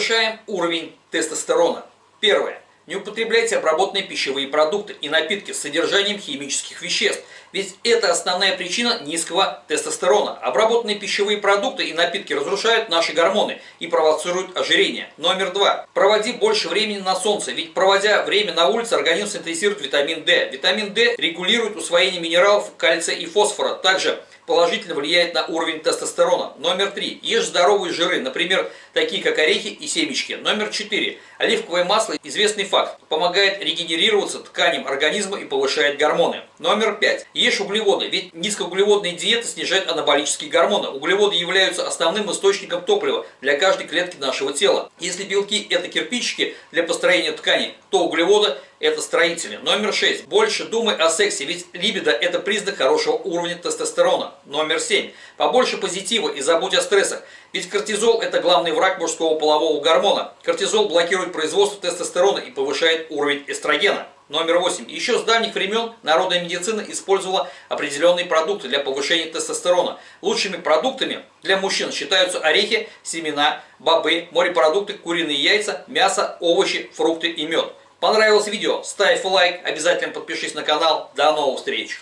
Повышаем уровень тестостерона. Первое. Не употребляйте обработанные пищевые продукты и напитки с содержанием химических веществ, ведь это основная причина низкого тестостерона. Обработанные пищевые продукты и напитки разрушают наши гормоны и провоцируют ожирение. Номер два. Проводи больше времени на солнце, ведь проводя время на улице, организм синтезирует витамин D. Витамин D регулирует усвоение минералов кальция и фосфора. Также положительно влияет на уровень тестостерона. Номер три. Ешь здоровые жиры, например, такие как орехи и семечки. Номер четыре. Оливковое масло, известный факт, помогает регенерироваться тканям организма и повышает гормоны. Номер пять. Ешь углеводы, ведь низкоуглеводные диеты снижают анаболические гормоны. Углеводы являются основным источником топлива для каждой клетки нашего тела. Если белки – это кирпичики для построения ткани, то углеводы – это строители. Номер 6. Больше думай о сексе, ведь либидо – это признак хорошего уровня тестостерона. Номер 7. Побольше позитива и забудь о стрессах, ведь кортизол – это главный враг мужского полового гормона. Кортизол блокирует производство тестостерона и повышает уровень эстрогена. Номер 8. Еще с давних времен народная медицина использовала определенные продукты для повышения тестостерона. Лучшими продуктами для мужчин считаются орехи, семена, бобы, морепродукты, куриные яйца, мясо, овощи, фрукты и мед. Понравилось видео? Ставь лайк, обязательно подпишись на канал. До новых встреч!